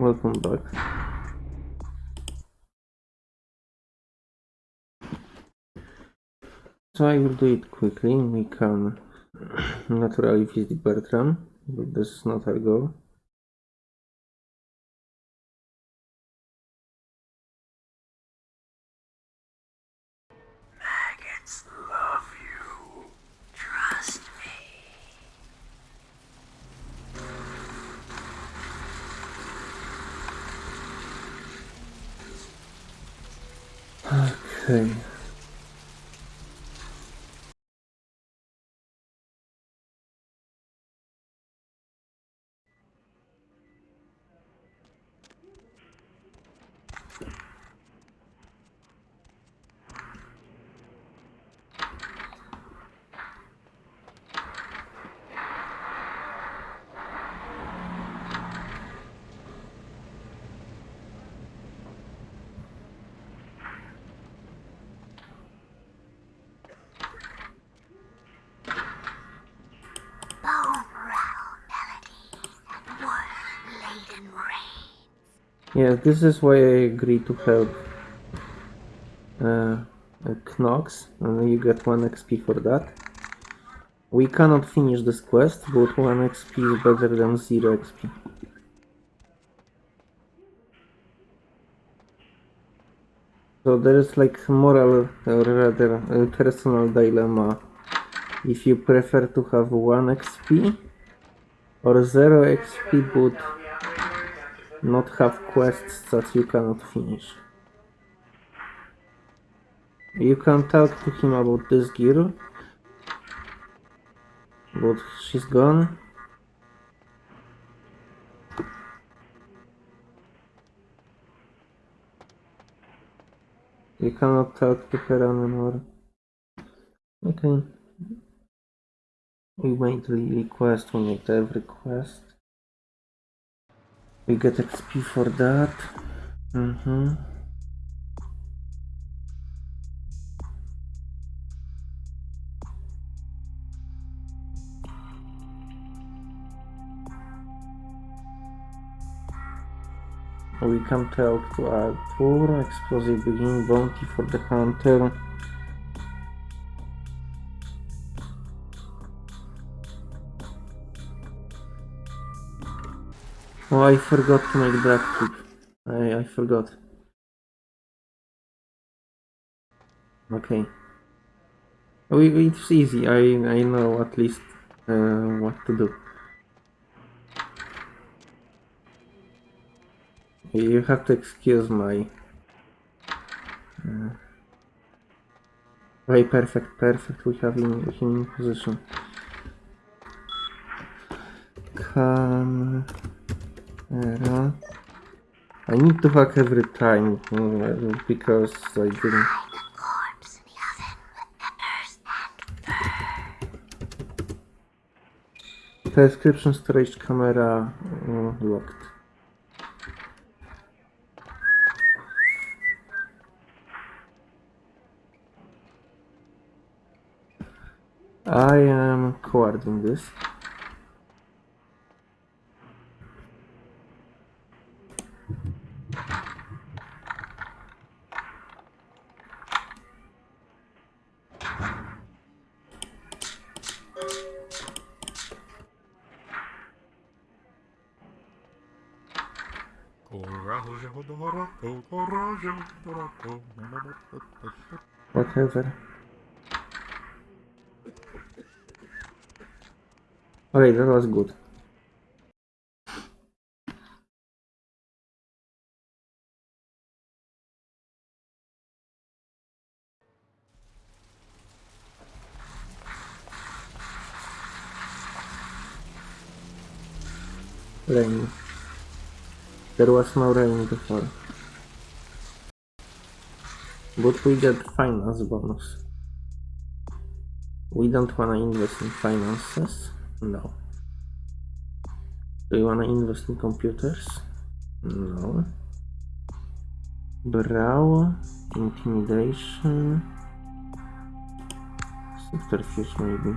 Welcome back. So I will do it quickly. We can naturally visit Bertram, but this is not our goal. Okay. Yeah, this is why I agreed to help uh, uh, Knox, and you get 1 XP for that. We cannot finish this quest, but 1 XP is better than 0 XP. So there is like moral, or rather a personal dilemma. If you prefer to have 1 XP or 0 XP but not have quests that you cannot finish. You can talk to him about this girl, but she's gone. You cannot talk to her anymore. Okay. We made the request, we made every quest. We get XP for that. Mm-hmm. We can talk to Arthur, explosive begin bounty for the hunter. Oh, I forgot to make black tip. I, I forgot. Okay. We, it's easy. I, I know at least uh, what to do. You have to excuse my... Uh, very perfect, perfect. We have him, him in position. Come... Era. I need to hack every time uh, because I didn't. Prescription storage camera uh, locked. I am coding this. Coraggio d'oro. Whatever. Okay, that was good. Rain. There was no rain before. But we get finance bonus. We don't wanna invest in finances. No. Do you wanna invest in computers? No. Brawl, intimidation, subterfuge maybe.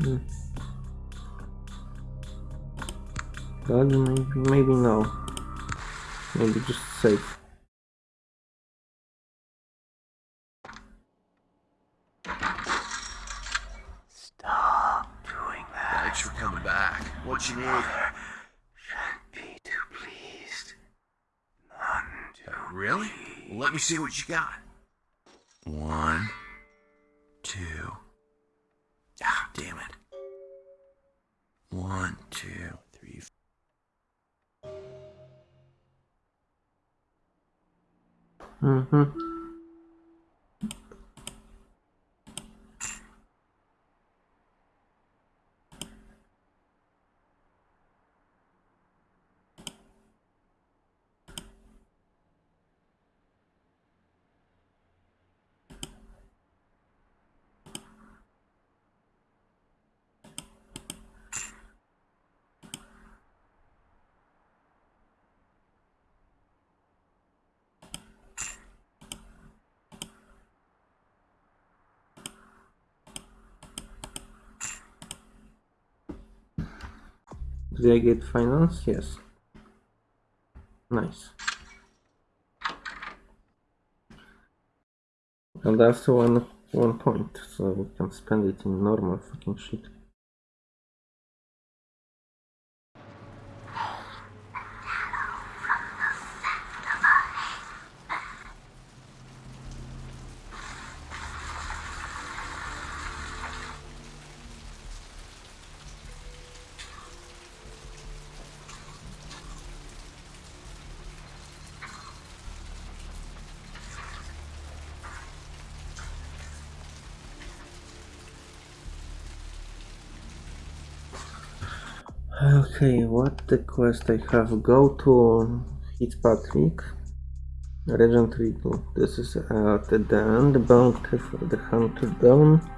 But maybe, maybe no. Maybe just safe. Stop doing that. Thanks for coming back. What you need? Shouldn't be too pleased. None too. Really? Well, let me see what you got. One, Did I get finance? Yes. Nice. And that's one one point, so we can spend it in normal fucking shit. Okay, what the quest I have? Go to Hit Fitzpatrick, Regent Regal. This is uh, at the end. For the Hunter Down.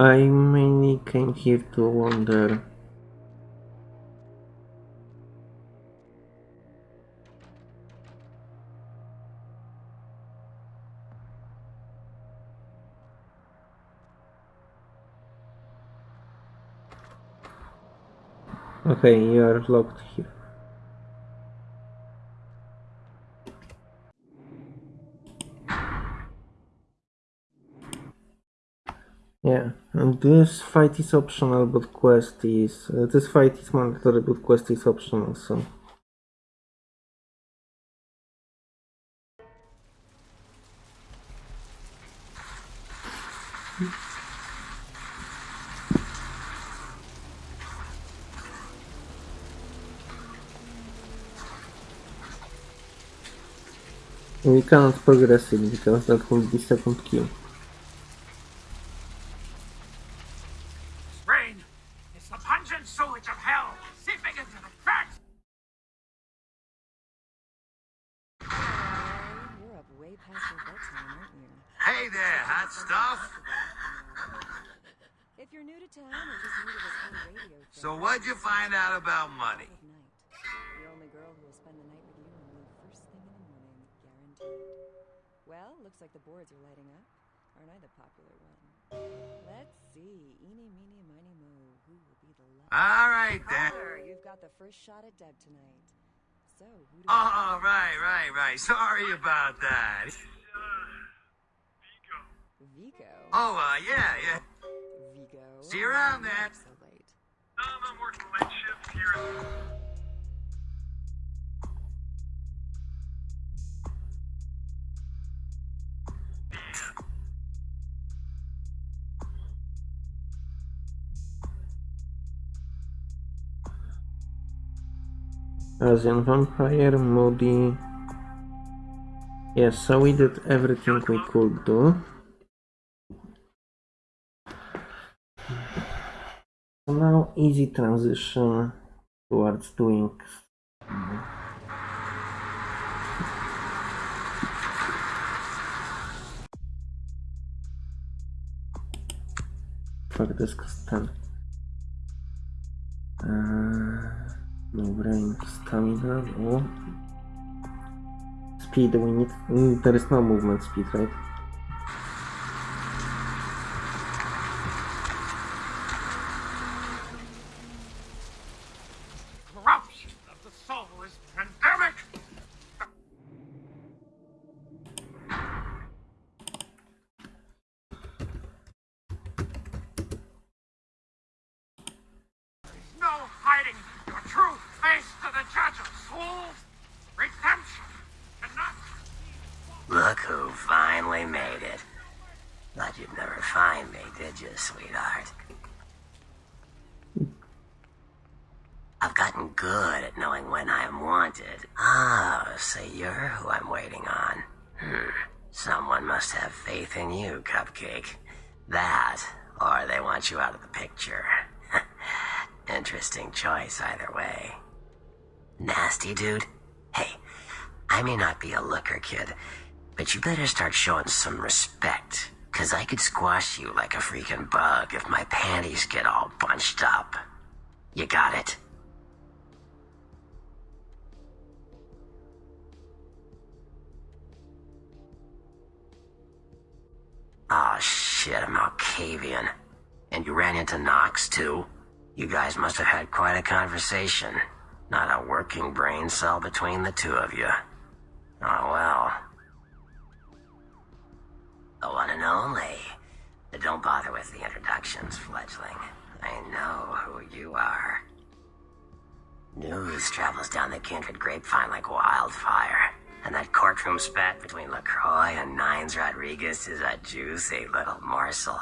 I mainly came here to wonder. Okay, you are locked here. This fight is optional, but quest is. Uh, this fight is mandatory, but quest is optional, so. We cannot progress it because that will be second kill. First shot at Deb tonight. So, who do Oh, right, right, right. Sorry about that. Vigo. Oh, uh, yeah, yeah. Vigo. See you around You're then. up So late. Um, I'm working late shift here. Asian Vampire, Moody. Yes, so we did everything we could do. So now easy transition towards doing Fuck this ten. Stamina, no. Speed we need. mm, There is no movement speed, right? Corruption of the soul is pandemic. There's no hiding your true face to the judge of souls. Redemption cannot Look who finally made it. Thought you'd never find me, did you, sweetheart? I've gotten good at knowing when I'm wanted. Oh, so you're who I'm waiting on. Hmm. Someone must have faith in you, Cupcake. That, or they want you out of the picture. Interesting choice either way. Nasty dude? Hey, I may not be a looker, kid, but you better start showing some respect. Cause I could squash you like a freaking bug if my panties get all bunched up. You got it? Oh shit, I'm Malkavian. And you ran into Knox too? You guys must have had quite a conversation. Not a working brain cell between the two of you. Juicy little morsel.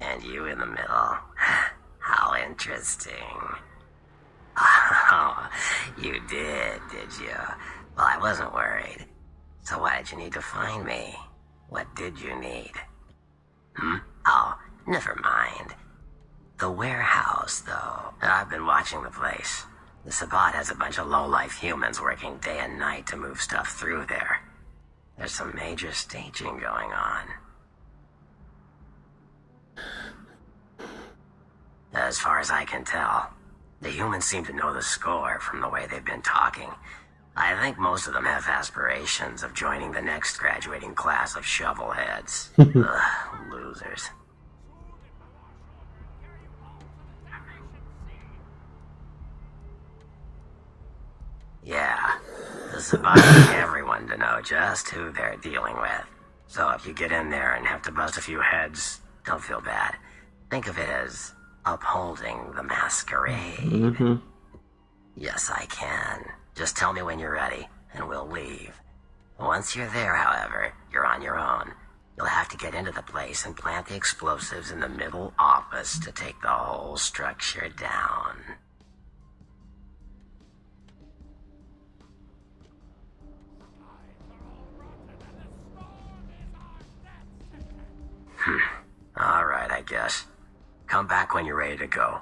And you in the middle. How interesting. Oh, you did, did you? Well, I wasn't worried. So why did you need to find me? What did you need? Hmm? Oh, never mind. The warehouse, though. I've been watching the place. The Sabbat has a bunch of low-life humans working day and night to move stuff through there. There's some major staging going on. As far as I can tell, the humans seem to know the score from the way they've been talking. I think most of them have aspirations of joining the next graduating class of shovelheads. Ugh, losers. Yeah, Sabbat want everyone to know just who they're dealing with. So if you get in there and have to bust a few heads, don't feel bad. Think of it as upholding the masquerade. Mm-hmm. Yes, I can. Just tell me when you're ready, and we'll leave. Once you're there, however, you're on your own. You'll have to get into the place and plant the explosives in the middle office to take the whole structure down. All right, I guess. Come back when you're ready to go.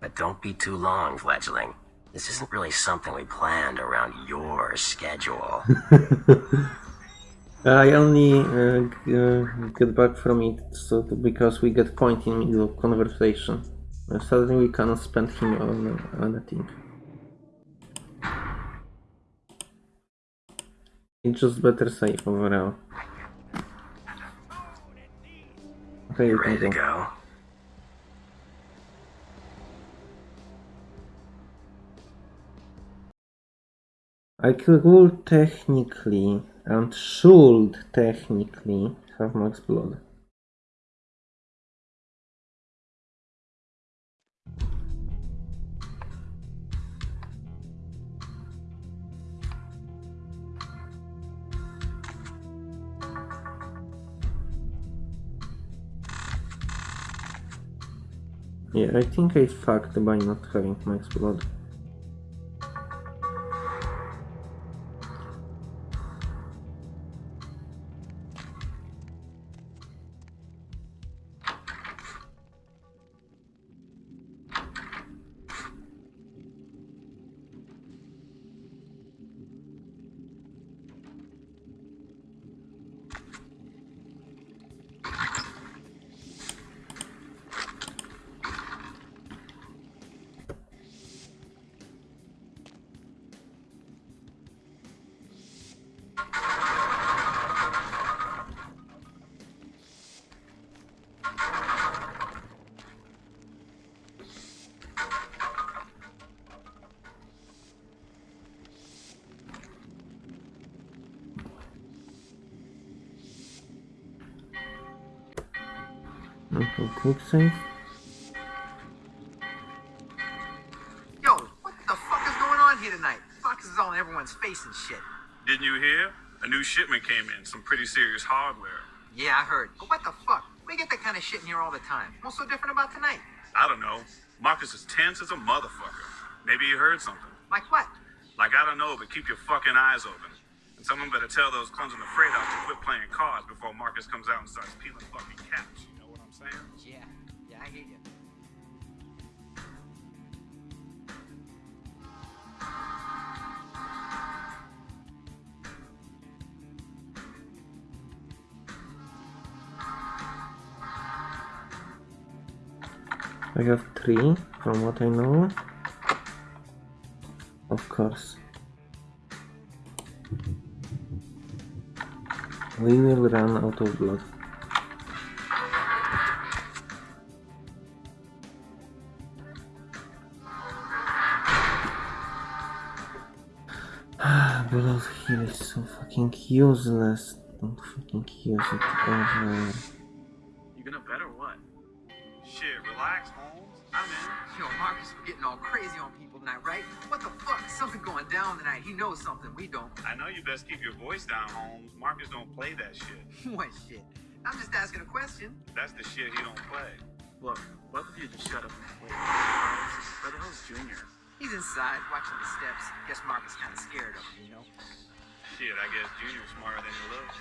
But don't be too long, fledgling. This isn't really something we planned around your schedule. I only uh, uh, get back from it so because we get point in middle of conversation. Uh, suddenly we cannot spend him on anything. It's just better safe overall. Okay, you Ready to go. I could technically and should technically have max blood. Yeah, I think I fucked by not having max blood. Okay, quick save. Yo, what the fuck is going on here tonight? Fuck is all in everyone's face and shit. Didn't you hear? A new shipment came in, some pretty serious hardware. Yeah, I heard. But what the fuck? We get that kind of shit in here all the time. What's so different about tonight? I don't know. Marcus is tense as a motherfucker. Maybe he heard something. Like what? Like, I don't know, but keep your fucking eyes open. And someone better tell those clones in the freight house to quit playing cards before Marcus comes out and starts peeling fucking caps. 3 from what I know. Of course. We will run out of blood. Blood here is so fucking useless. Don't fucking use it ever. Down. He knows something we don't. I know you best keep your voice down, Holmes. Marcus don't play that shit. what shit? I'm just asking a question. That's the shit he don't play. Look, both of you just shut up and play. Where the hell's Junior? He's inside watching the steps. Guess Marcus kind of scared of him, you know? Shit, I guess Junior's smarter than he looks.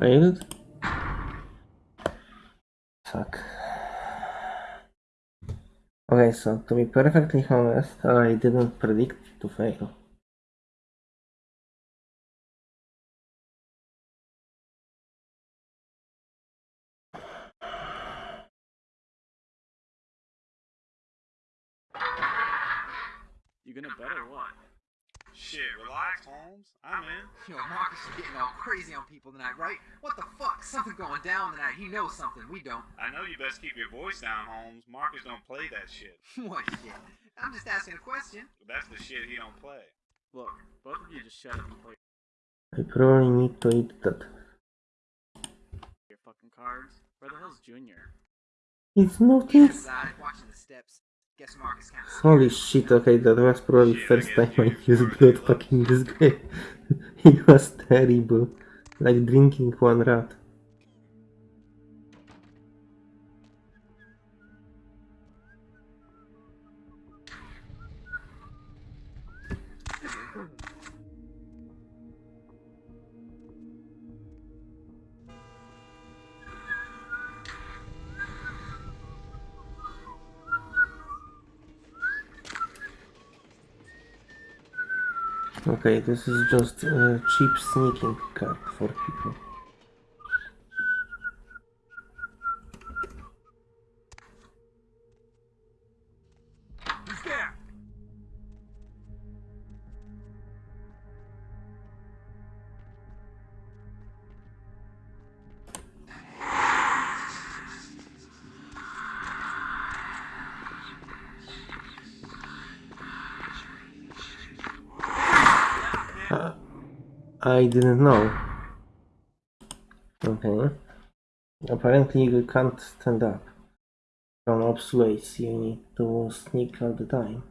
Failed? Fuck. Okay, so to be perfectly honest, I didn't predict to fail. You gonna bet or what? Shit, relax, Holmes. I'm in. Yo, Marcus is getting all crazy on people tonight, right? What the fuck? Something going down tonight. He knows something we don't. I know you best keep your voice down, Holmes. Marcus don't play that shit. what shit? I'm just asking a question. That's the shit he don't play. Look, both of you just shut up and play. I probably need to eat that. Your fucking cars. Where the hell's Junior? It's nothing. Inside, watching the steps. Guess can't see. Holy shit, okay, that was probably first time I used blood fucking this guy. it was terrible. Like drinking one rat. Okay, this is just a cheap sneaking card for people. I didn't know. Okay. Apparently you can't stand up. From obsolete, you need to sneak all the time.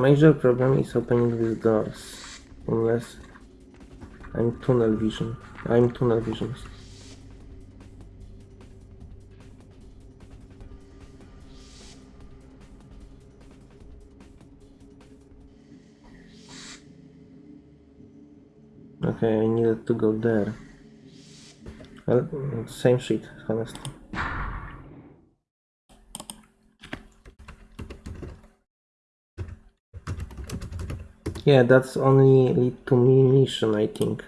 Major problem is opening these doors. Unless I'm tunnel vision. I'm tunnel vision. Okay, I needed to go there. Well, same shit, honestly. Yeah, that's only lead to me mission, I think.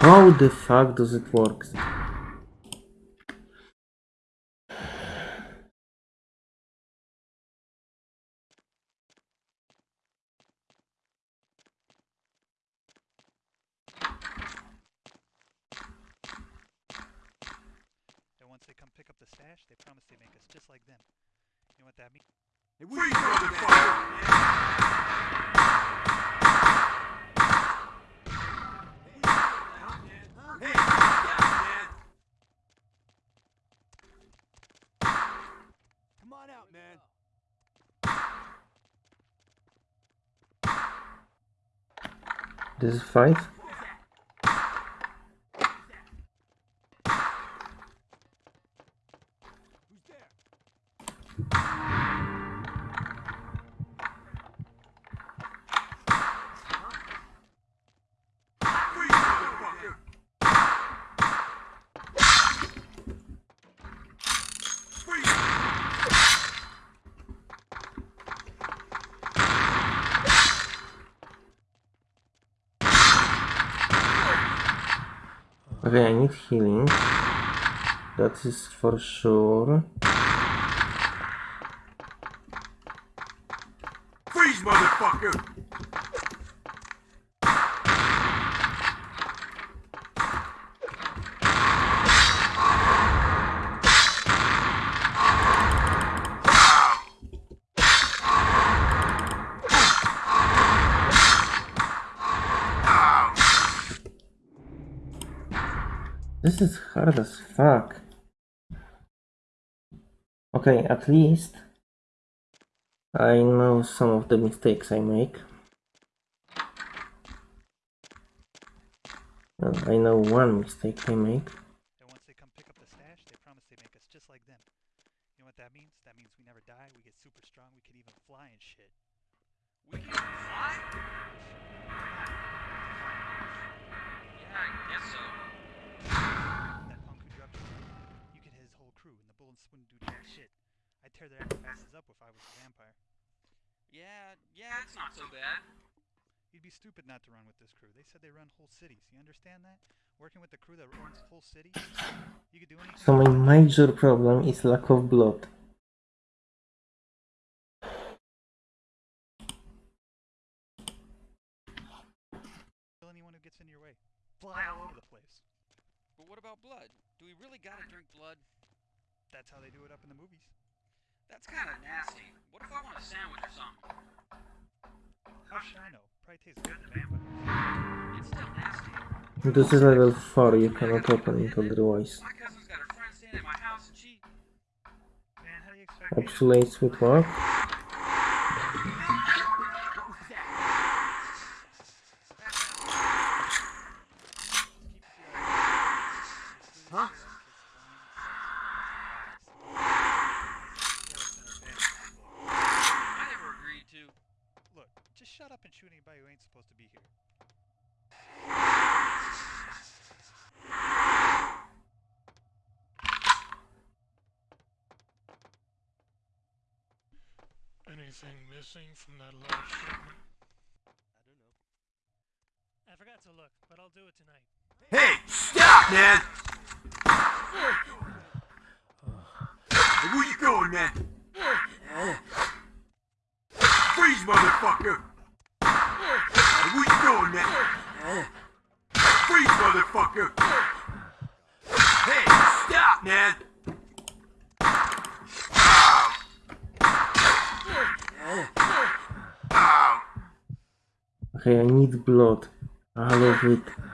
How the fuck does it work? this is 5 Is for sure. Freeze, motherfucker! This is hard as fuck. Okay, at least I know some of the mistakes I make. And I know one mistake I make. And once they come pick up the stash, they promise they make us just like them. You know what that means? That means we never die, we get super strong, we can even fly and shit. We can fly? Yeah, I guess so. That punk who dropped you, you could hit his whole crew, and the bullets wouldn't do jack shit. I'd tear their asses up if I was a vampire. Yeah, yeah, it's not so bad. You'd be stupid not to run with this crew. They said they run whole cities. You understand that? Working with the crew that runs whole cities, you could do anything. So my major problem is lack of blood. Kill anyone who gets in your way. Fly all over the place. But what about blood? Do we really gotta drink blood? That's how they do it up in the movies. That's kinda nasty. What if I want a sandwich or something? How should I know? Probably tastes good to vampires. It's still nasty. This is level 4, you cannot open it otherwise. My cousin's got her friend staying at my house and she... Man, how do you expect Obsolete with work. Huh? I never agreed to... Look, just shut up and shoot anybody who ain't supposed to be here. Anything missing from that last shipment? I don't know. I forgot to look, but I'll do it tonight. Hey, stop, man! Hey, where you going, man? Freeze, motherfucker! Hey, where you going, man? Freeze, motherfucker! Hey, stop, man! Ow. Ow. Okay, I need blood. All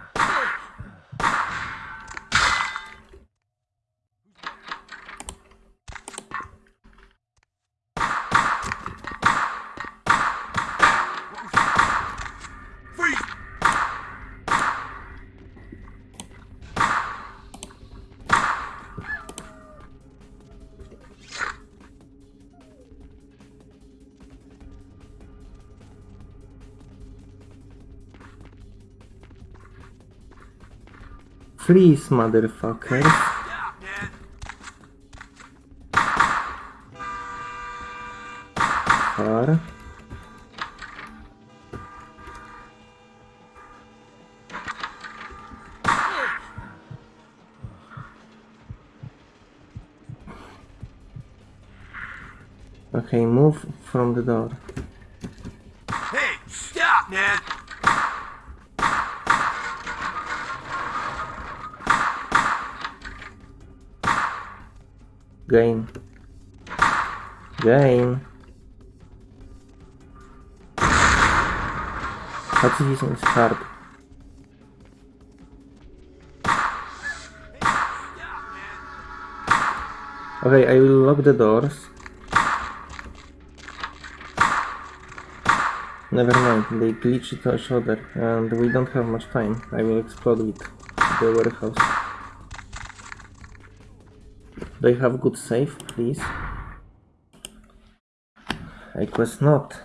Please, motherfuckers. Stop! Far. Okay, move from the door. Gain. Gain. Pacifism is hard. Okay, I will lock the doors. Never mind, they glitch each other and we don't have much time. I will explode with the warehouse. They have good safe, please. I quest not.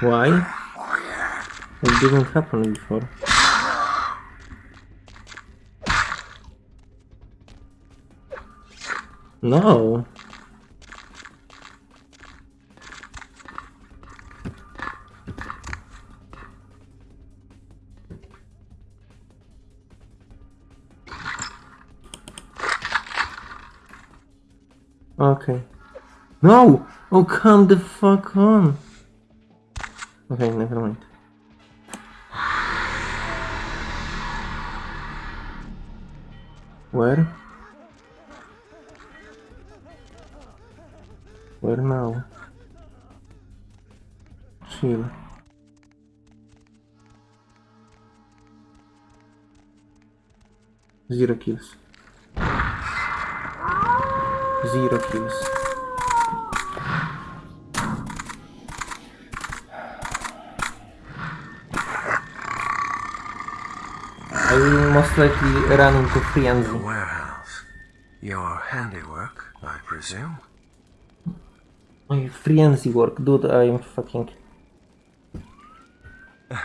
Why? It didn't happen before. No. Okay. No! Oh, come the fuck on! Okay, never mind. Where? Where now? Chill. Zero kills. Zero kills. Most likely run into frenzy. The warehouse. Your handiwork, I presume? My frenzy work, dude, I'm fucking...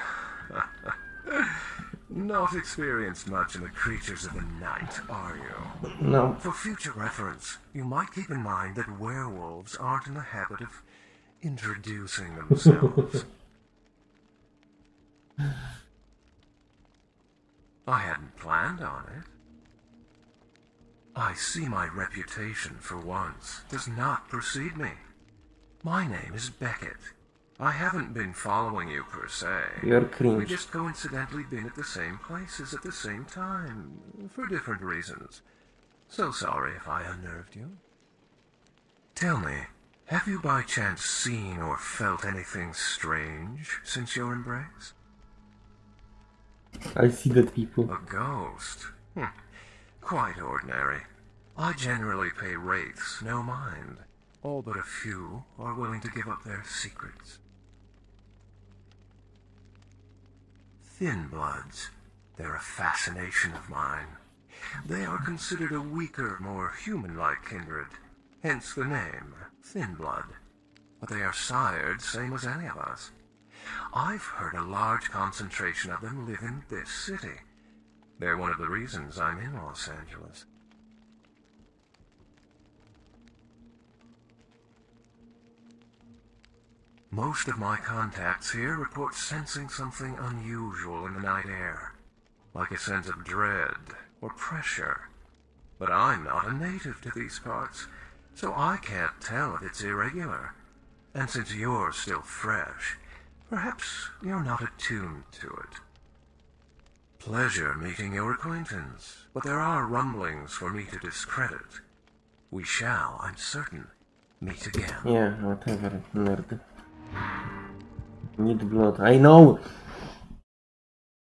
Not experienced much in the creatures of the night, are you? No. For future reference, you might keep in mind that werewolves aren't in the habit of introducing themselves. I on it. I see my reputation for once does not precede me. My name is Beckett. I haven't been following you per se. You're We cringe. just coincidentally been at the same places at the same time, for different reasons. So sorry if I unnerved you. Tell me, have you by chance seen or felt anything strange since your embrace? I see that people. A ghost? Hm. Quite ordinary. I generally pay wraiths no mind. All but a few are willing to give up their secrets. Thin bloods. They're a fascination of mine. They are considered a weaker, more human-like kindred. Hence the name, Thin Blood. But they are sired same as any of us. I've heard a large concentration of them live in this city. They're one of the reasons I'm in Los Angeles. Most of my contacts here report sensing something unusual in the night air, like a sense of dread or pressure. But I'm not a native to these parts, so I can't tell if it's irregular. And since you're still fresh, perhaps you're not attuned to it. pleasure meeting your acquaintance, but there are rumblings for me to discredit. We shall, I'm certain, meet again. Yeah, whatever, nerd. Need blood. I know!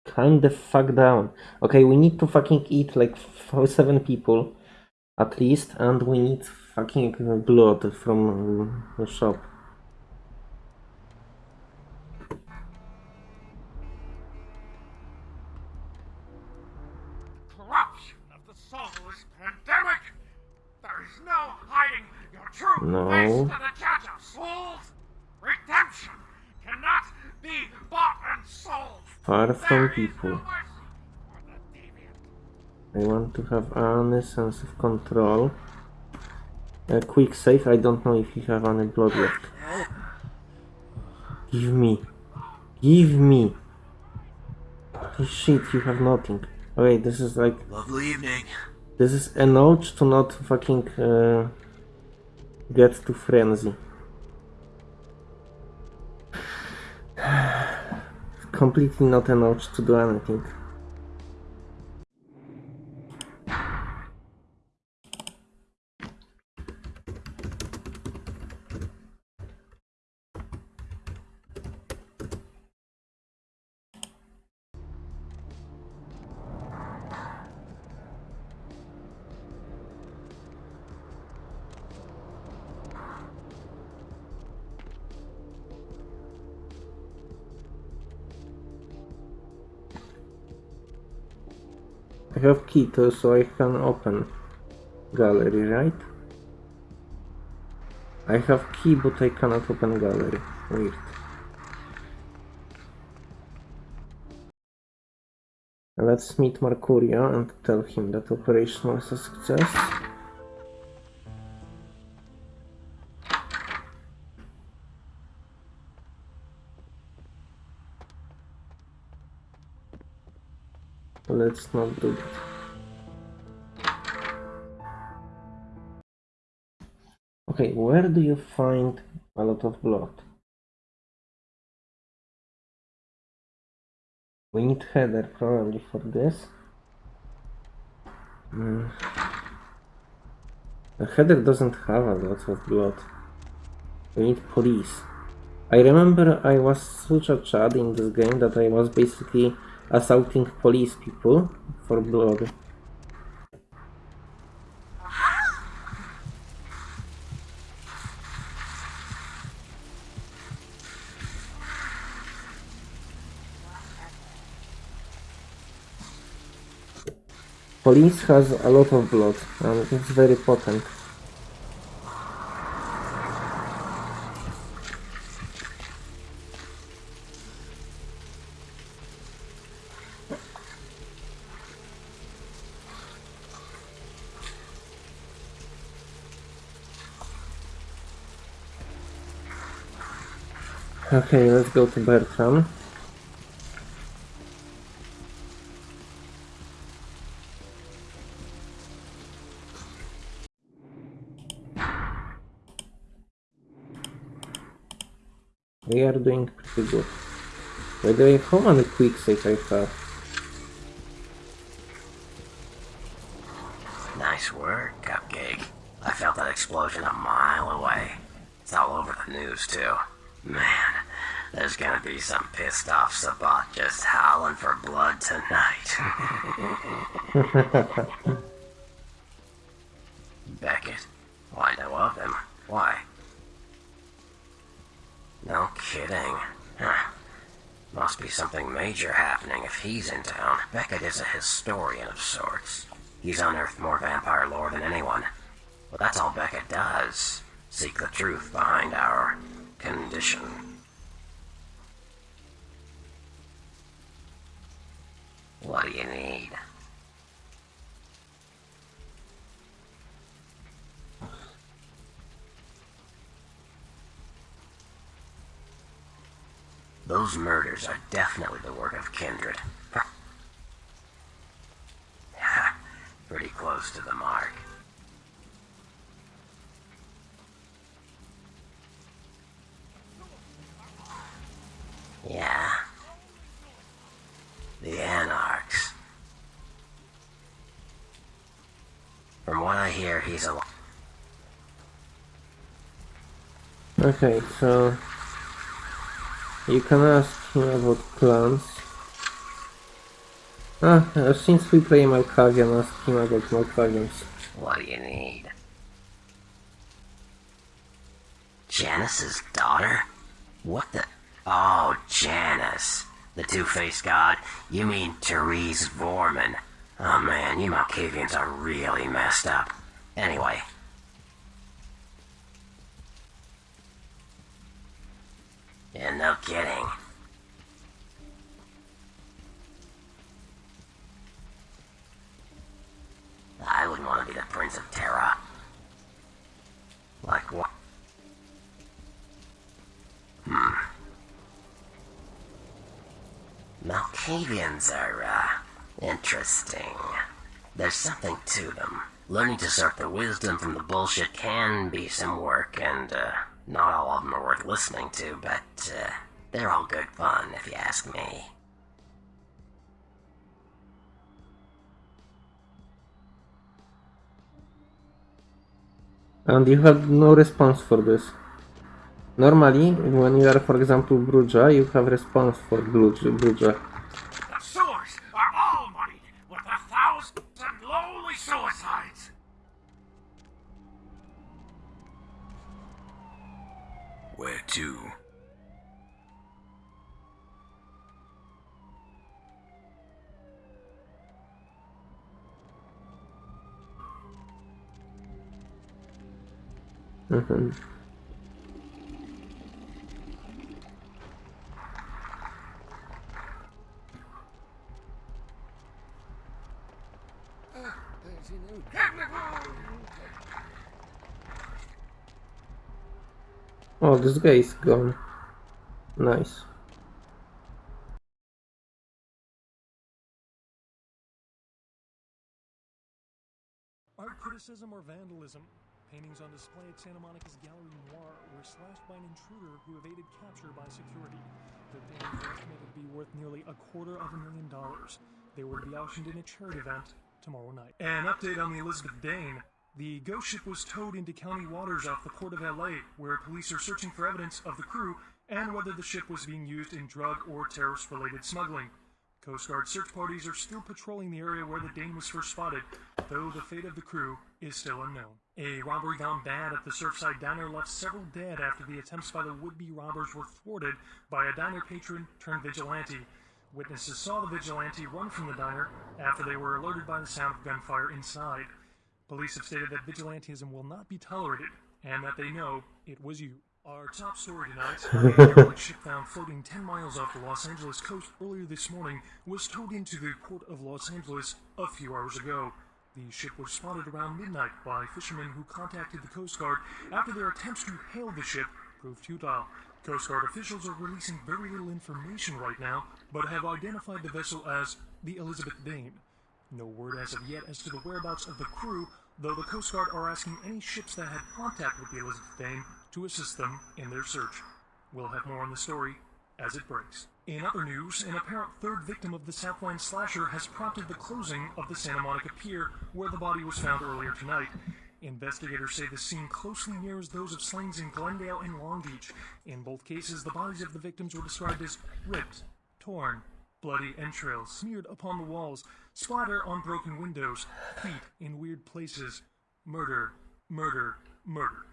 Calm the fuck down. Okay, we need to fucking eat like f- seven people at least, and we need fucking blood from the shop. Sold! Far from people. I want to have any sense of control. A quick save, I don't know if you have any blood left. Give me. Give me. Holy shit, you have nothing. Okay, this is like... Lovely evening. This is a note to not fucking uh, get to frenzy. Completely not a note to do anything. Key to so I can open gallery, right? I have key but I cannot open gallery. Weird. Let's meet Mercurio and tell him that operation was a success. Let's not do that. Okay, where do you find a lot of blood? We need Heather probably for this. Mm. Heather doesn't have a lot of blood. We need police. I remember I was such a chad in this game that I was basically assaulting police people for blood. Police has a lot of blood and it's very potent. Okay, let's go to Bertram. We are doing pretty good. By the way, how many quick save I have? Nice work, Cupcake. I felt that explosion a mile away. It's all over the news, too. Man, there's gonna be some pissed off Sabbat just howling for blood tonight. if he's in town. Beckett is a historian of sorts. He's unearthed more vampire lore than anyone. But that's all Beckett does. Seek the truth behind our condition. Yeah. The Anarchs. From what I hear, he's alive. Okay, so... You can ask him about plans. Ah, uh, since we play Malkavian, ask him about Malkavians. What do you need? Janus's daughter? What the... Oh, Janus. The two-faced god. You mean Therese Voerman. Oh man, you Malkavians are really messed up. Anyway. Yeah, no kidding. I wouldn't want to be the Prince of Terra. Like what? Hmm. Malkavians are, uh, interesting. There's something to them. Learning to sort the wisdom from the bullshit can be some work, and, uh, not all of them are worth listening to, but, uh, they're all good fun, if you ask me. And you had no response for this. Normally, when you are, for example, Brujah, you have response for Brujah. Mhm. Oh, this guy is gone. Nice. Art criticism or vandalism? Paintings on display at Santa Monica's Gallery Noir were slashed by an intruder who evaded capture by security. The paintings are estimated to be worth nearly a quarter of a million dollars. They will be auctioned in a charity event tomorrow night. An update on the Elizabeth Dane. The ghost ship was towed into county waters off the port of LA, where police are searching for evidence of the crew and whether the ship was being used in drug or terrorist related smuggling. Coast Guard search parties are still patrolling the area where the Dane was first spotted, though the fate of the crew is still unknown. A robbery gone bad at the Surfside Diner left several dead after the attempts by the would-be robbers were thwarted by a diner patron turned vigilante. Witnesses saw the vigilante run from the diner after they were alerted by the sound of gunfire inside. Police have stated that vigilantism will not be tolerated and that they know it was you. Our top story tonight, a derelict ship found floating 10 miles off the Los Angeles coast earlier this morning was towed into the port of Los Angeles a few hours ago. The ship was spotted around midnight by fishermen who contacted the Coast Guard after their attempts to hail the ship proved futile. Coast Guard officials are releasing very little information right now, but have identified the vessel as the Elizabeth Dane. No word as of yet as to the whereabouts of the crew, though the Coast Guard are asking any ships that had contact with the Elizabeth Dane to assist them in their search. We'll have more on the story as it breaks. In other news, an apparent third victim of the Southland slasher has prompted the closing of the Santa Monica Pier, where the body was found earlier tonight. Investigators say the scene closely mirrors those of slayings in Glendale and Long Beach. In both cases, the bodies of the victims were described as ripped, torn, bloody entrails smeared upon the walls, splatter on broken windows, feet in weird places. Murder, murder, murder.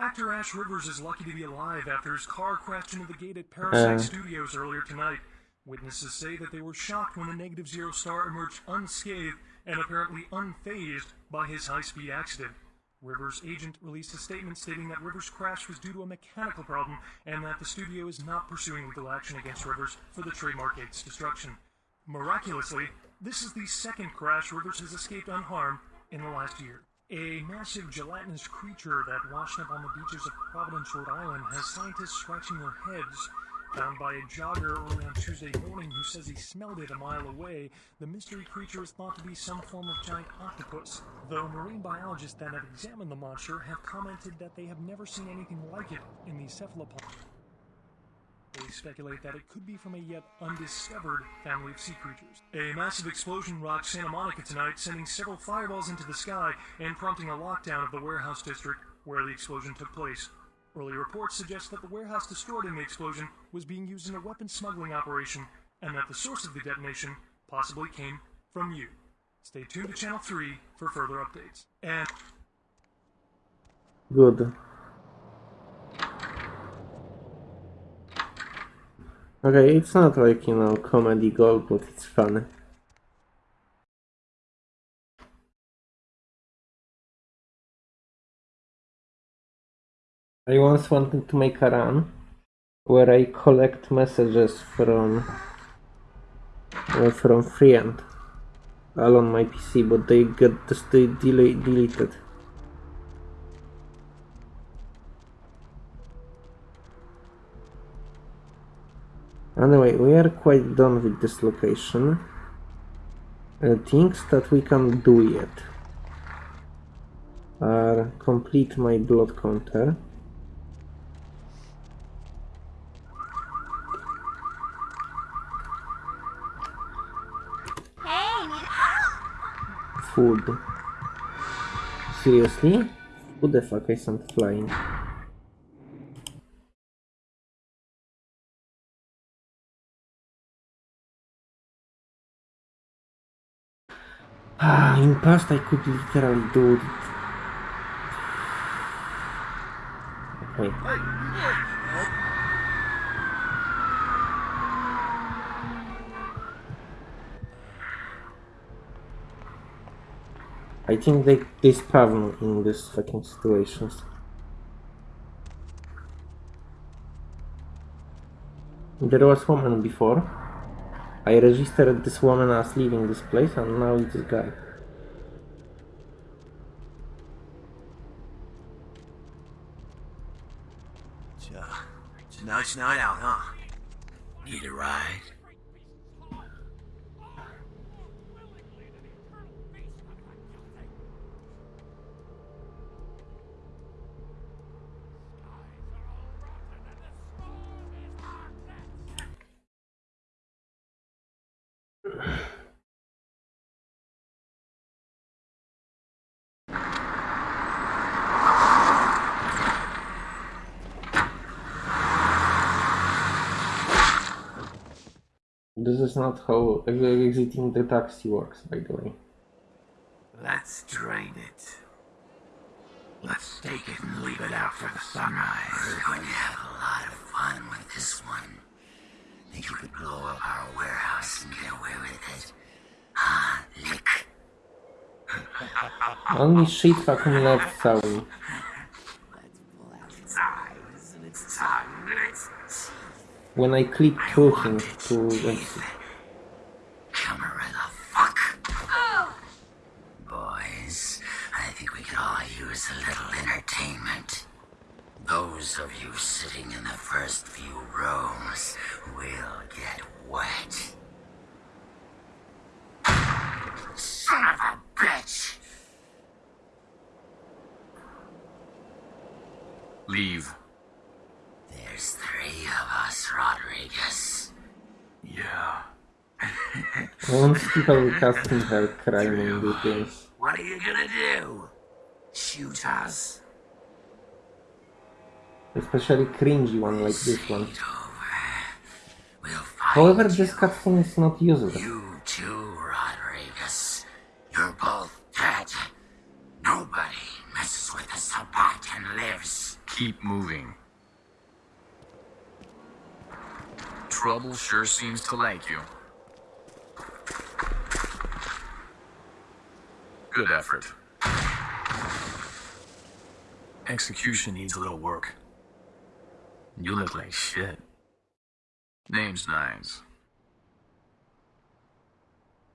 Actor Ash Rivers is lucky to be alive after his car crashed into the gate at Parasite Uh. Studios earlier tonight. Witnesses say that they were shocked when the Negative Zero star emerged unscathed and apparently unfazed by his high speed accident. Rivers' agent released a statement stating that Rivers' crash was due to a mechanical problem and that the studio is not pursuing legal action against Rivers for the trademark gate's destruction. Miraculously, this is the second crash Rivers has escaped unharmed in the last year. A massive gelatinous creature that washed up on the beaches of Providence, Rhode Island, has scientists scratching their heads. Found by a jogger early on Tuesday morning who says he smelled it a mile away, the mystery creature is thought to be some form of giant octopus, though marine biologists that have examined the monster have commented that they have never seen anything like it in the cephalopod. They speculate that it could be from a yet undiscovered family of sea creatures. A massive explosion rocked Santa Monica tonight, sending several fireballs into the sky and prompting a lockdown of the warehouse district where the explosion took place. Early reports suggest that the warehouse destroyed in the explosion was being used in a weapons smuggling operation, and that the source of the detonation possibly came from you. Stay tuned to Channel 3 for further updates. And Good. Okay, it's not like, you know, comedy gold, but it's funny. I once wanted to make a run where I collect messages from uh, from friend all on my PC, but they get they delete deleted. Anyway, we are quite done with this location. Uh, things that we can do yet are complete my blood counter. Hey, need help? Food. Seriously? Who the fuck is not flying? Ah, in past I could literally do it. Okay. I think they, spawn in these fucking situations. There was woman before. I registered this woman as leaving this place and now it's this guy. So, it's night out, huh? Need a ride? This is not how exiting the taxi works, by the way. Let's drain it. Let's take it and leave it out for the sunrise. We're going to have a lot of fun with this one. Think you could blow up our warehouse and get away with it? Ah, lick. Only shit fucking left sound. Its eyes and its tongue and its When I click talking to exit. camera the fuck. Boys, I think we could all use a little entertainment. Those of you sitting in the first few rows will get wet. Son of a bitch! Leave. There's three of us, Rodriguez. Yeah. Once people casting her crime in these. What are you gonna do? Shoot us? Especially cringy one like this one. We'll find However, this cutscene is not useless. you too, Rodriguez. You're both dead. Nobody messes with a Sabbat and lives. Keep moving. Trouble sure seems to like you. Good effort. Execution needs a little work. You look like shit. Name's Nines.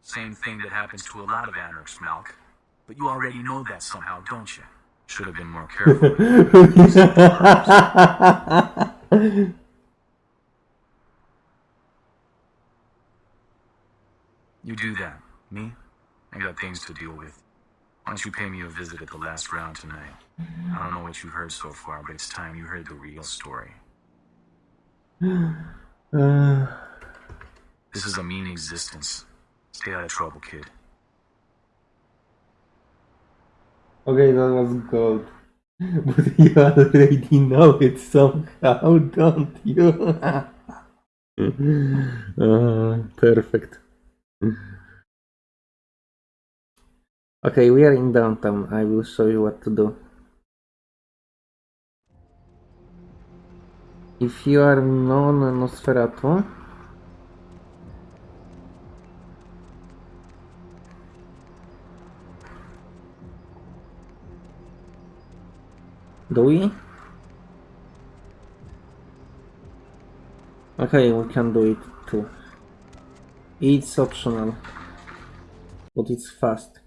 Same thing that happens to a lot of anarchs, Malk. But you already know that somehow, don't you? Should have been more careful. You do that. Me? I got things to deal with. Why don't you pay me a visit at the last round tonight? I don't know what you've heard so far, but it's time you heard the real story. Uh, This is a mean existence. Stay out of trouble, kid. okay, that was gold. But you already know it somehow, don't you? uh, perfect. Okay, we are in downtown. I will show you what to do. If you are non Nosferatu, do we? Okay, we can do it too. It's optional, but it's fast.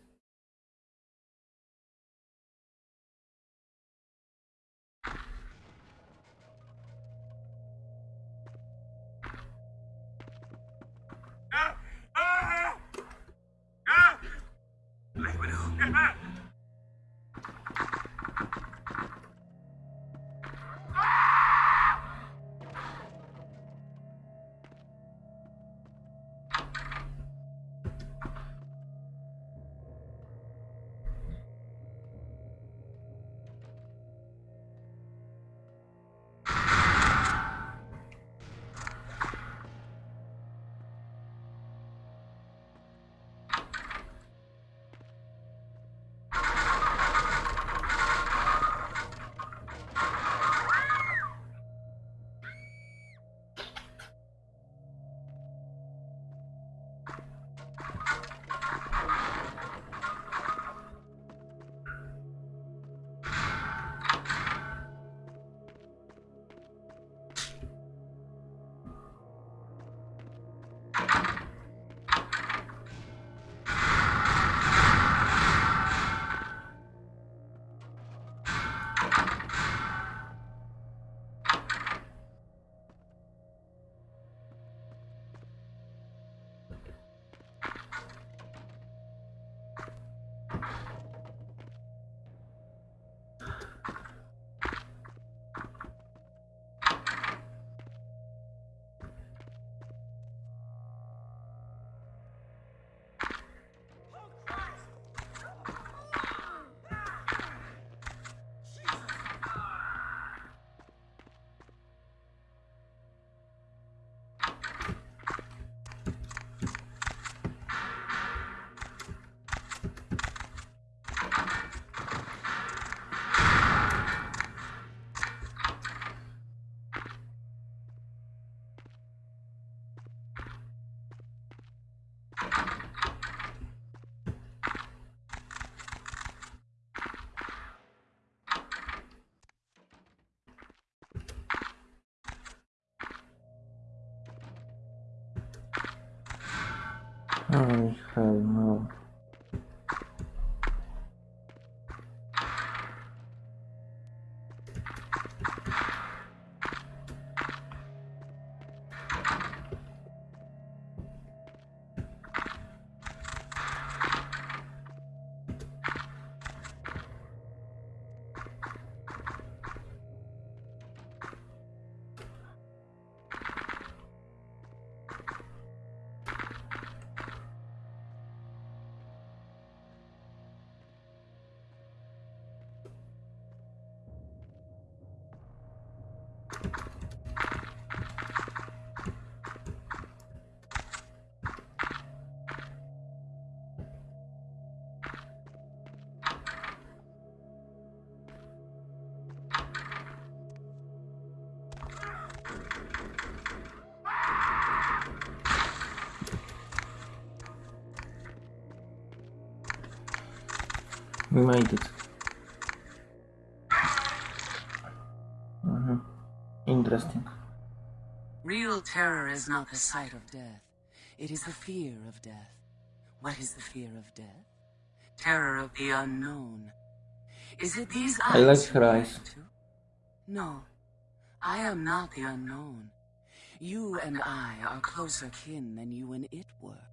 We made it. Mhm. Interesting. Real terror is not the sight of death. It is the fear of death. What is the fear of death? Terror of the unknown. Is it these eyes? I like her eyes. No. I am not the unknown. You and I are closer kin than you and it were.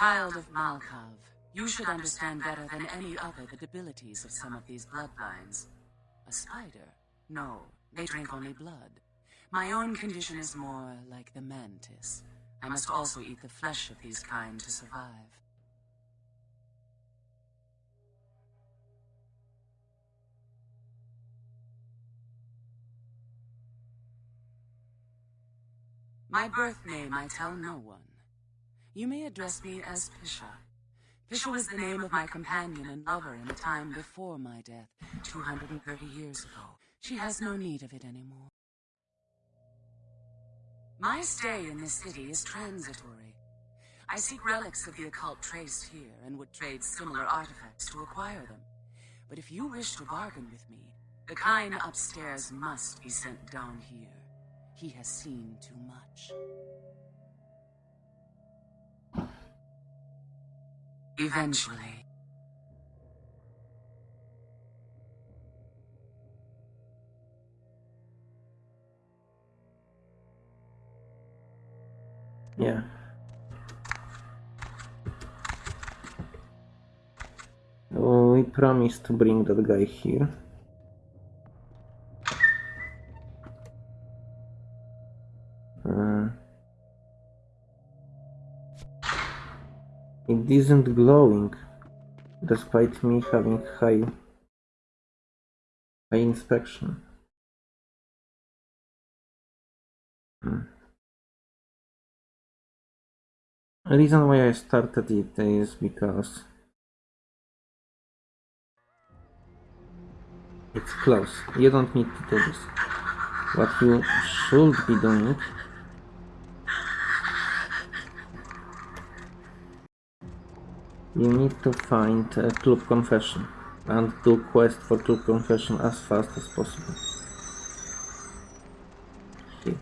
Child of Malkav, you should understand better than any other the debilities of some of these bloodlines. A spider No, they drink only blood. My own condition is more like the mantis. I must also eat the flesh of these kind to survive. My birth name I tell no one. You may address me as Pisha. Pisha was the name of my companion and lover in the time before my death, 230 years ago. She has no need of it anymore. My stay in this city is transitory. I seek relics of the occult traced here and would trade similar artifacts to acquire them. But if you wish to bargain with me, the kind upstairs must be sent down here. He has seen too much. Eventually. Yeah. We promised to bring that guy here. Isn't glowing, despite me having high, high inspection. Hmm. The reason why I started it is because it's close. You don't need to do this. What you should be doing You need to find a club confession and do quest for club confession as fast as possible. Here.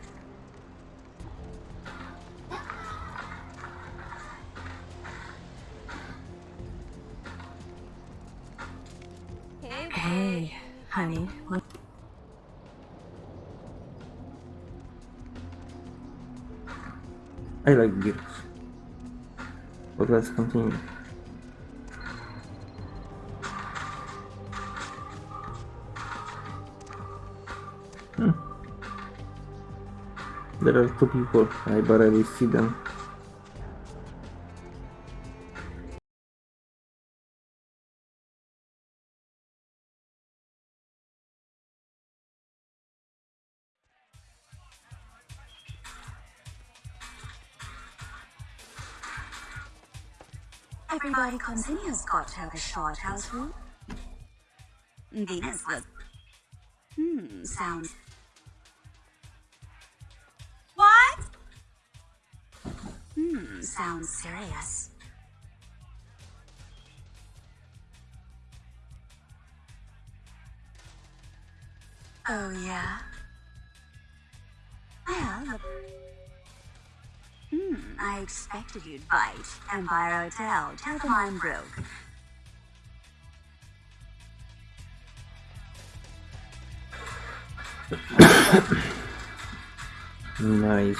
Hey, Hey, honey. What? I like gears. But let's continue. There are two people. I barely see them. Everybody comes in here's got to have a short house rule. Venus was. Hmm, sounds. Hmm, sounds serious. Oh, yeah? Well. Hmm, I expected you'd bite. Empire Hotel. Tell them I'm broke. Nice.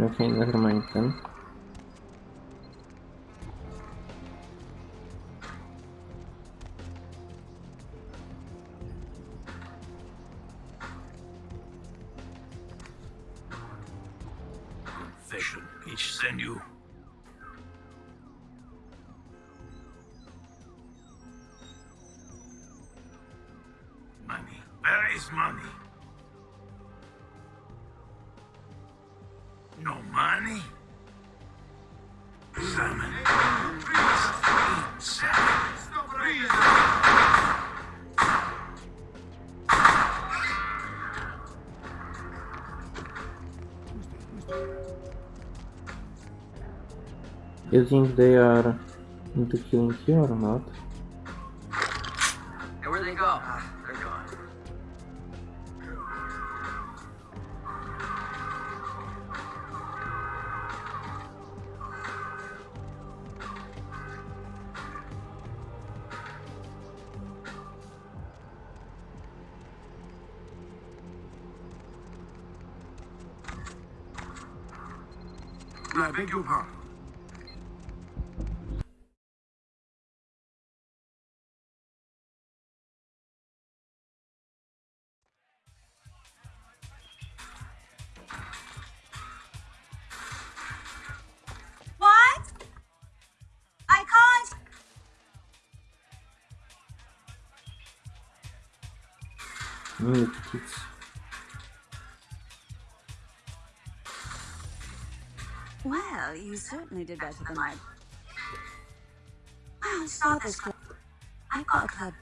Okay, never mind then. You think they are into killing you or not? Certainly did better than I. I'll start this club. I've got a club.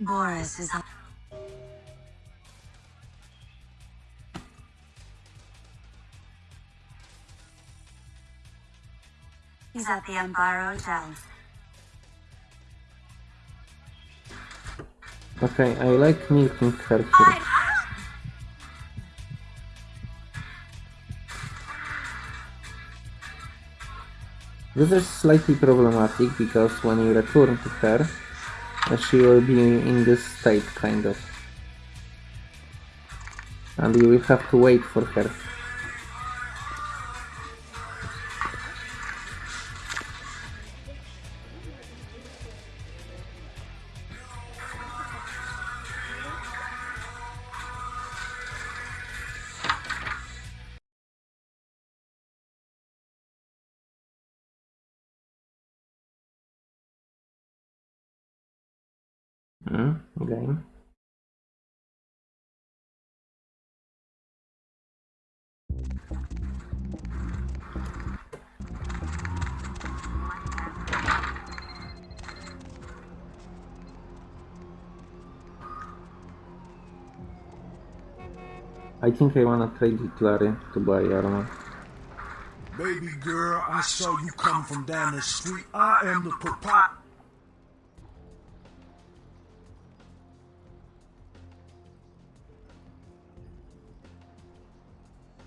Boris is up. He's at the Empire Hotel. Okay, I like meeting her here. This is slightly problematic because when you return to her, uh, she will be in this state, kind of. And you will have to wait for her. Think I wanna trade with Larry to buy armor. Baby girl, I saw you come from down the street. I am the pop.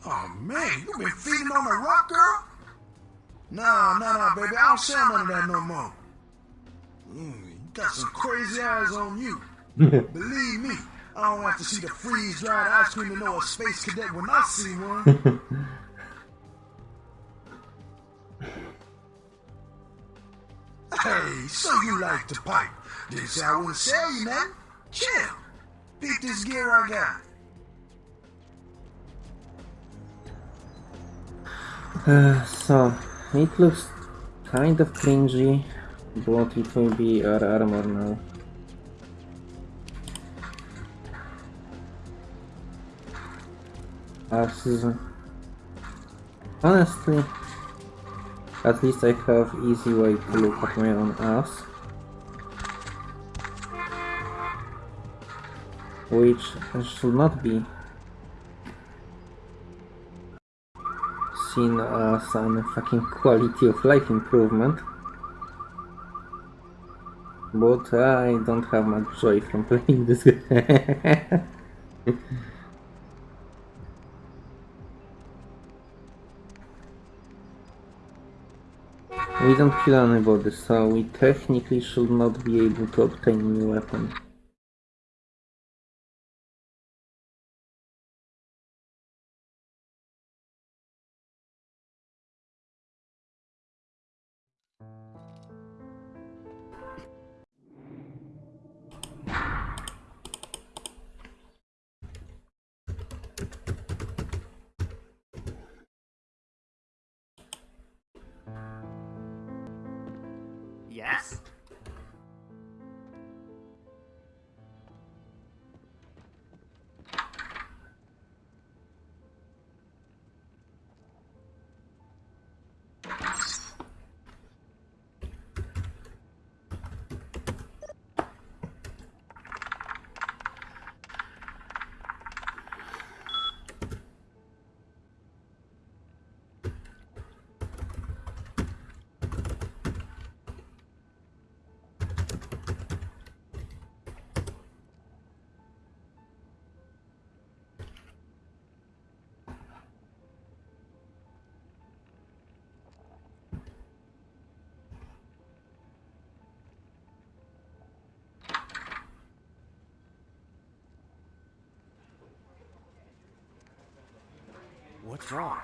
Oh man, you been feeding on the rock, girl? Nah, nah, nah, baby, I don't sell none of that no more. Mm, you got some crazy eyes on you. Believe me, I don't have to see the freeze-dried ice cream to know a space cadet when I see one. Hey, so you like to pipe. Say I wouldn't sell you man. Chill. Beat this gear I got. Uh, so, it looks kind of cringy, but it will be our armor now. Honestly, at least I have easy way to look at my own ass. Which should not be seen as an fucking quality of life improvement. But I don't have much joy from playing this game. We don't kill anybody, so we technically should not be able to obtain new weapon. Yes? Wrong?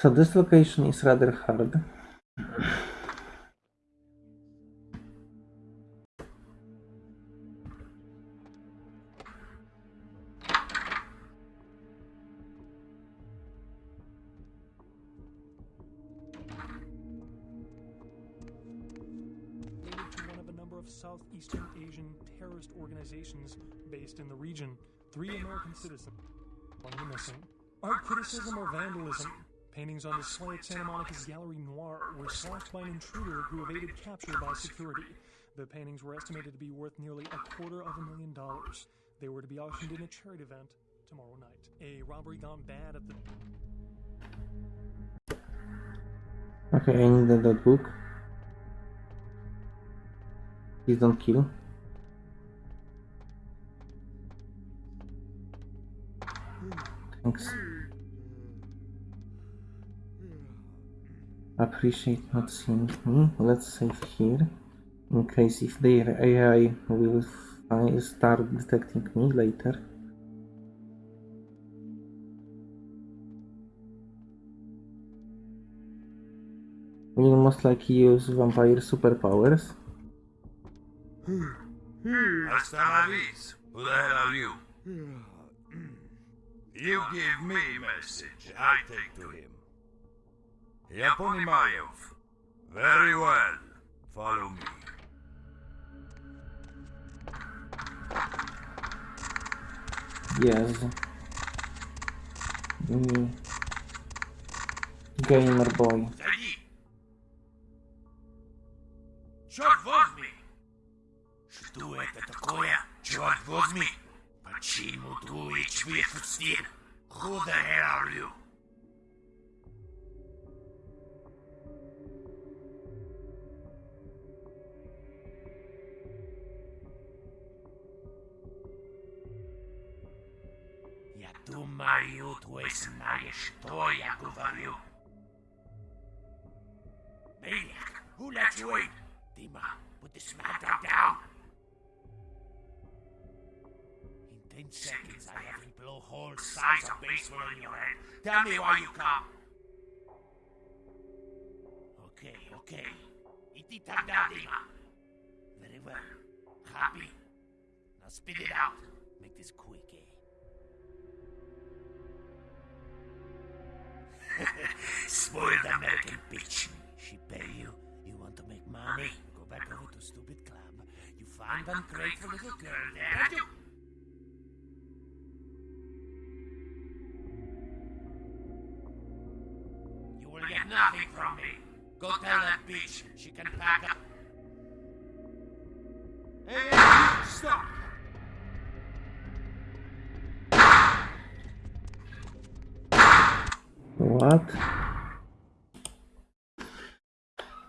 So this location is rather hard. Three American citizens, one are missing. Art criticism or vandalism. Paintings on display at Santa Monica's Gallery Noir were slashed by an intruder who evaded capture by security. The paintings were estimated to be worth nearly a quarter of a million dollars. They were to be auctioned in a charity event tomorrow night. A robbery gone bad at the Okay, I need that book. Please don't kill. Thanks. Appreciate not seeing me. Let's save here. In case if their AI will start detecting me later. Will most likely use vampire superpowers. Hasta la vis. Who the hell are you? You give me message, I take to him. Я понимаю. Very well. Follow me. Yes. Me. Gamer boy. Черт возьми! Что это такое? Черт возьми! Who the hell are you? Я думаю, ты знаешь, что я говорю. Maniac, who let you in? Dima, put this mad dog down. Ten seconds, I have to blow whole size of baseball in your head. Tell me why you come. Okay, okay. Iti tanda, Dima. Very well. Happy. Now spit it out. Make this quick, eh? Spoiled American bitch. She pay you. You want to make money. Go back over to stupid club. You find ungrateful little girl there. You. You get nothing from me. Go tell that bitch she can pack up. Hey, hey, hey, stop! What?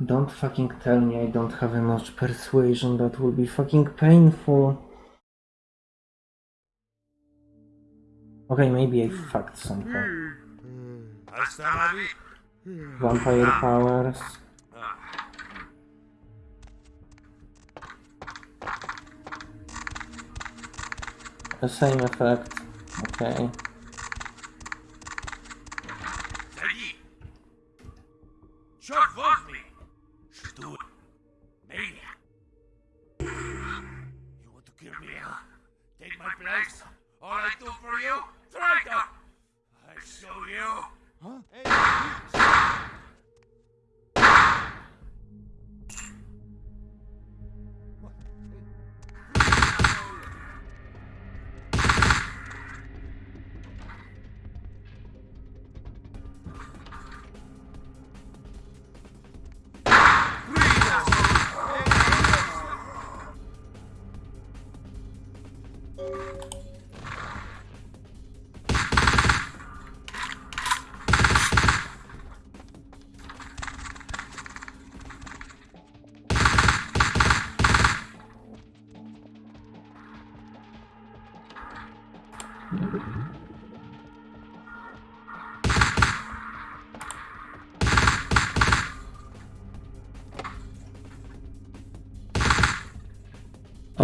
Don't fucking tell me I don't have enough persuasion. That will be fucking painful. Okay, maybe I fucked something. Hmm. Hmm. Hasta la vi- Vampire powers. The same effect. Okay.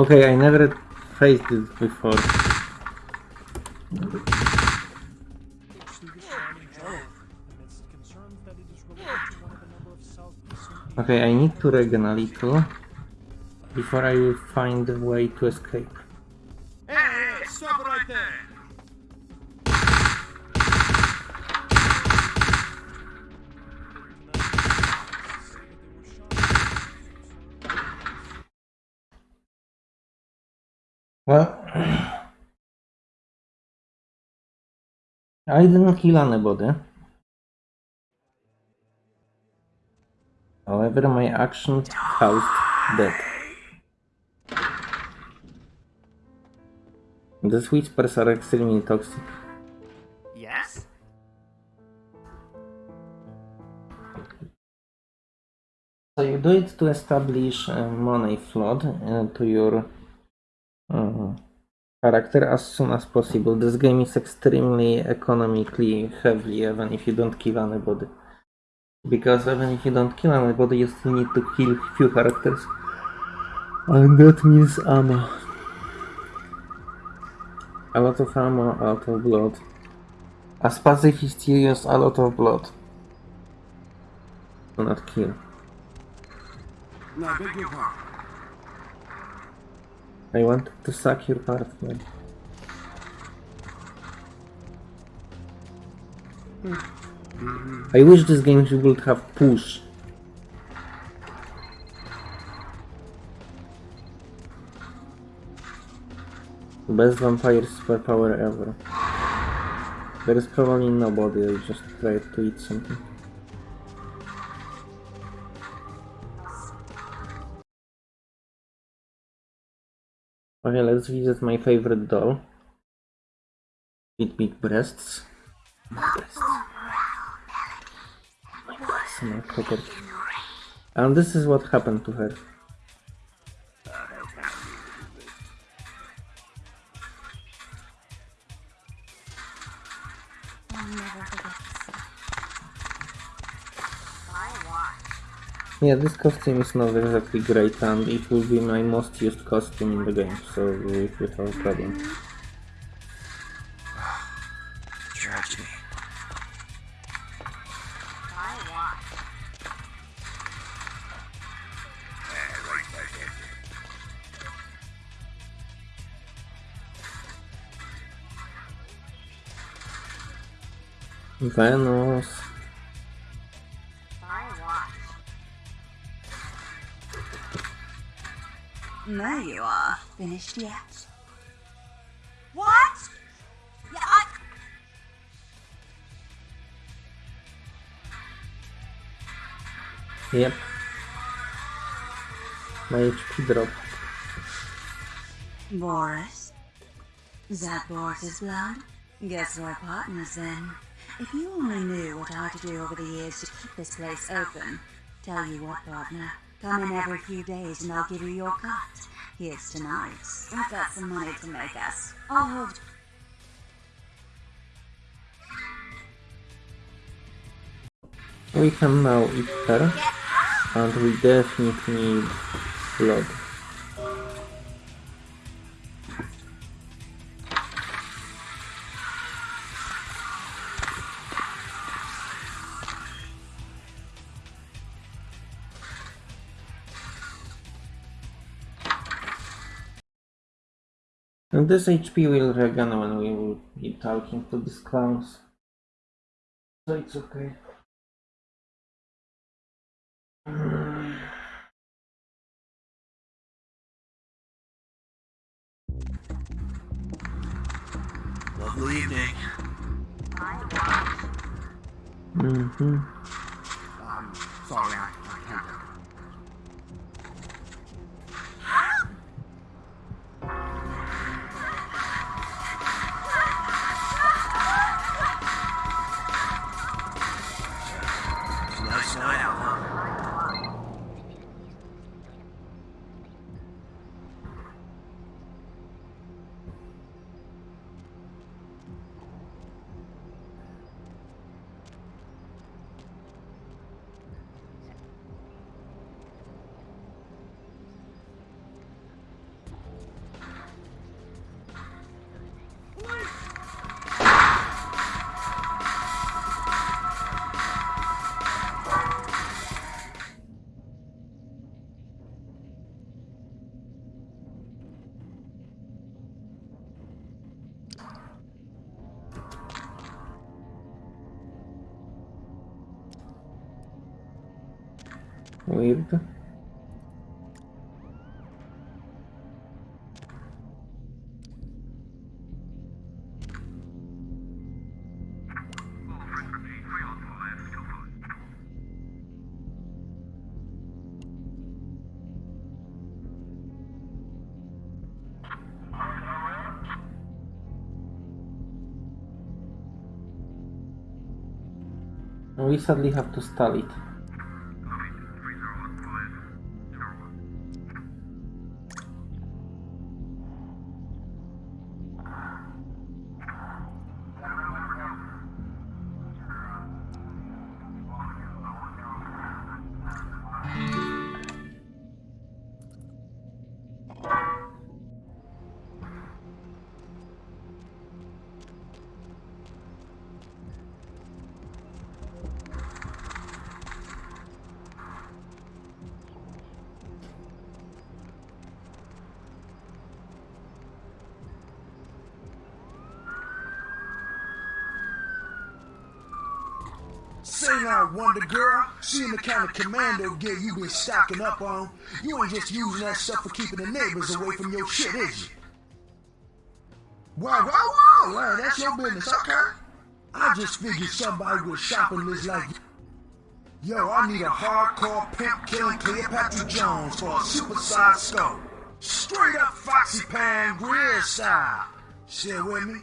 Okay, I never faced this before. Okay, I need to regen a little before I will find a way to escape. I didn't kill anybody. However, my action caused death. These whispers are extremely toxic. Yes? So you do it to establish a money flood uh, to your uh, character as soon as possible. This game is extremely economically heavy even if you don't kill anybody. Because even if you don't kill anybody, you still need to kill few characters. And that means ammo. A lot of ammo, a lot of blood. As pacifist you use a lot of blood. Do not kill. No, I wanted to suck your partner. I wish this game would have push. Best vampire superpower ever. There is probably nobody, I just tried to eat something. Okay, let's visit my favorite doll. With big breasts. Big breasts. Property. And this is what happened to her. Yeah, this costume is not exactly great and it will be my most used costume in the game, so it will have a problem. Tragedy. Venus. There Finished yet? What? Yeah, I... Yep. My HP dropped. Boris? Is that Boris's blood? Guess we're partners then. If you only knew what I had to do over the years to keep this place open. Tell you what, partner. Come in every few days and I'll give you your cut. Here's tonight. I've got some money to make us. I'll hold... We can now eat her. And we definitely need blood. And this HP will regen when we will be talking to these clowns. So it's okay. Lovely evening. Mm-hmm. We sadly have to stall it. Wonder Girl, she seeing the kind of commando gear you been stocking up on, you ain't just using that stuff for keeping the neighbors away from your shit, is you? Wow, wow, wow, wow, that's your business, okay? I just figured somebody with shopping list like you. Yo, I need a hardcore pimp killing Cleopatra Jones for a supersized skull. Straight up Foxy Pan grill style. Share with me?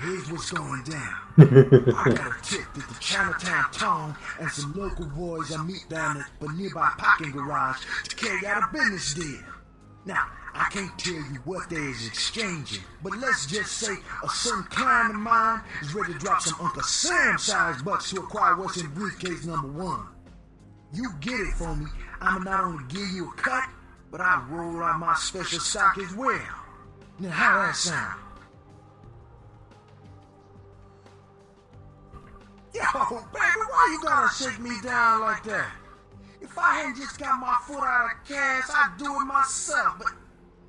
Here's what's going down. I got a tip that the Chinatown Tong and some local boys I meet down at the nearby parking garage to carry out a business deal. Now, I can't tell you what they is exchanging, but let's just say a certain client of mine is ready to drop some Uncle Sam-sized bucks to acquire what's in briefcase number one. You get it for me, I'ma not only give you a cut, but I roll out my special stock as well. Now, how that sound? Yo, baby, why you gotta shake me down like that? If I hadn't just got my foot out of cash, I'd do it myself, but...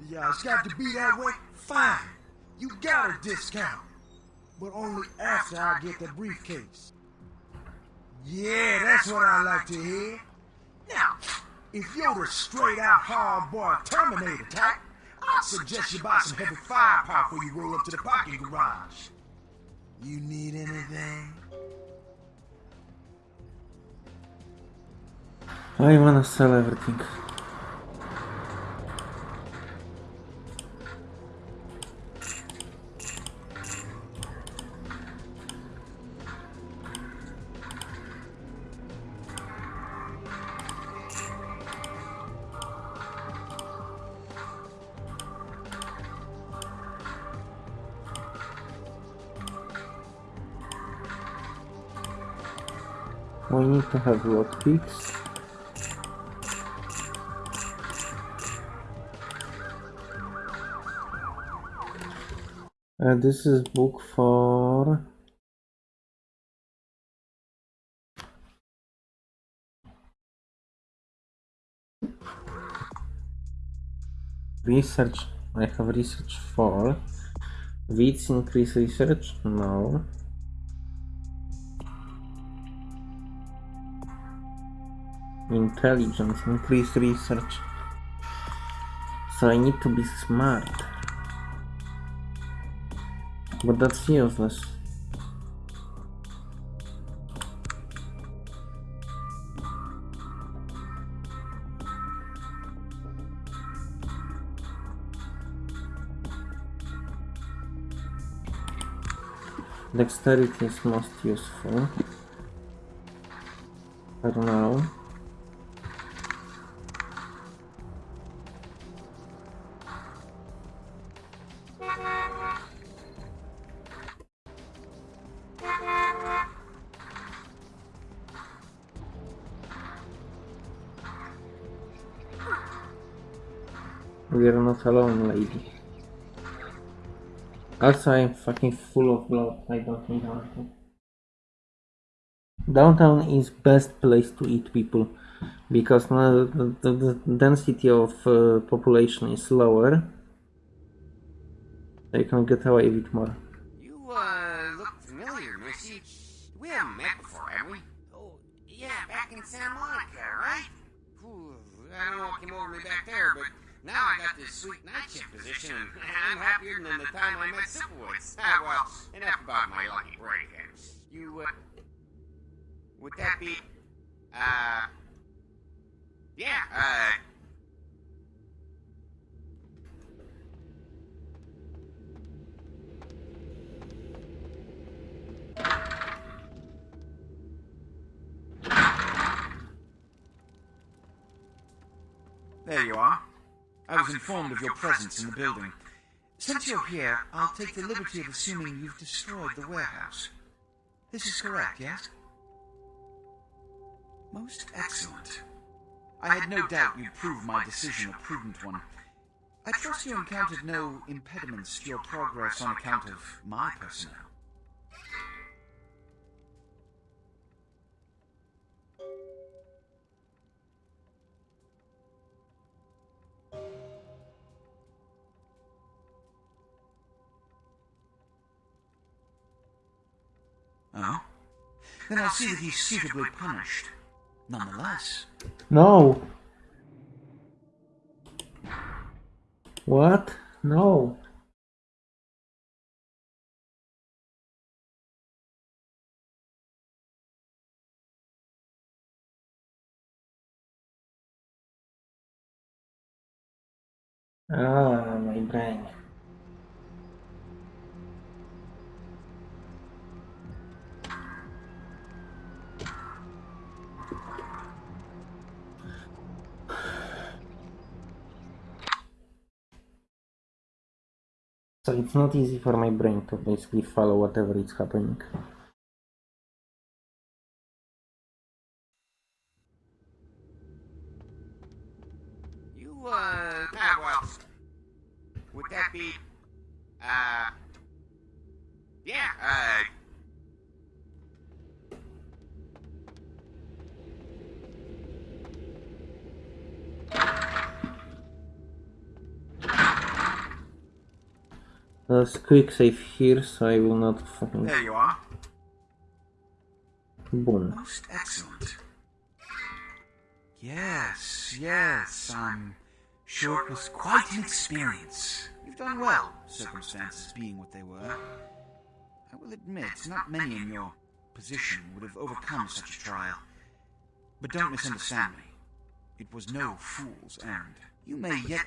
Yeah, it's got to be that way? Fine. You got a discount. But only after I get the briefcase. Yeah, that's what I like to hear. Now, if you're the straight-out hard-boiled Terminator type, I'd suggest you buy some heavy firepower before you roll up to the parking garage. You need anything? I wanna sell everything. We need to have lockpicks. Uh, this is book for research. I have research for Wits increase research? No. Intelligence increase research. So I need to be smart. But that's useless. Dexterity is most useful. I don't know. Alone, lady. Also, I'm fucking full of blood. I don't need anything. Downtown is best place to eat people because now the, the, the density of uh, population is lower. They can get away with more. You, uh, look familiar, Missy. We haven't met before, have we? Oh, yeah, back in Santa Monica, right? Whew, I don't know what came over me back there, but now I got this sweet night shift position, and I'm happier than the time I met Silverwoods. Ah, well, enough about my lucky break. You, uh, would that be, uh, yeah, uh, There you are. I was informed of your presence in the building. Since you're here, I'll take the liberty of assuming you've destroyed the warehouse. This is correct, yes? Most excellent. I had no doubt you'd prove my decision a prudent one. I trust you encountered no impediments to your progress on account of my personnel. Then I'll see that he's suitably punished. Nonetheless, No. What? No. Ah, my brain. So it's not easy for my brain to basically follow whatever is happening. you, uh, ah, well, would that be, uh, yeah, uh, Quick save here, so I will not fucking there you are. boom. Most excellent. Yes, yes, I'm sure it was quite an experience. You've done well, circumstances being what they were. I will admit, not many in your position would have overcome such a trial. But don't misunderstand me. It was no fool's errand. You may yet...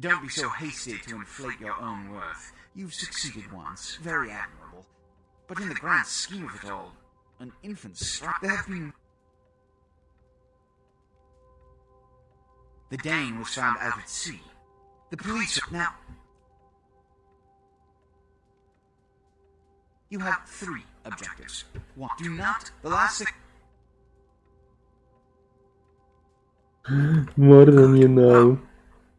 Don't be so hasty to inflate your own worth. You've succeeded once, very admirable. But in the grand scheme of it all, an infant's strike, there have been... The Dane was found out at sea. The police are... Now... You have three objectives. One, do not... The last six... More than you know.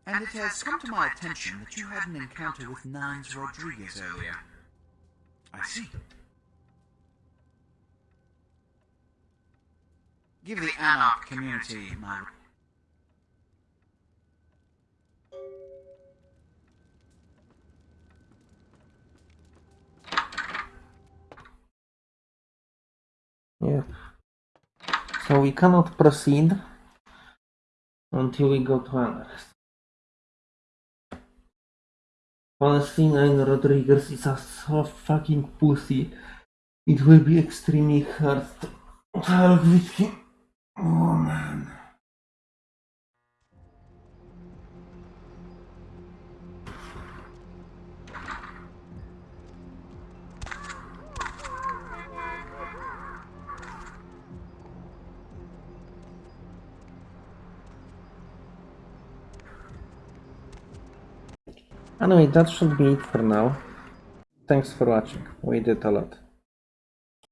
And it has come to my attention that you had an encounter with Nines Rodriguez earlier. I see. Give the Anarch community my... Yeah. So we cannot proceed until we go to Anarch. Nine Rodriguez is a so fucking pussy. It will be extremely hard to talk with him. Oh man. Anyway, that should be it for now. Thanks for watching. We did a lot.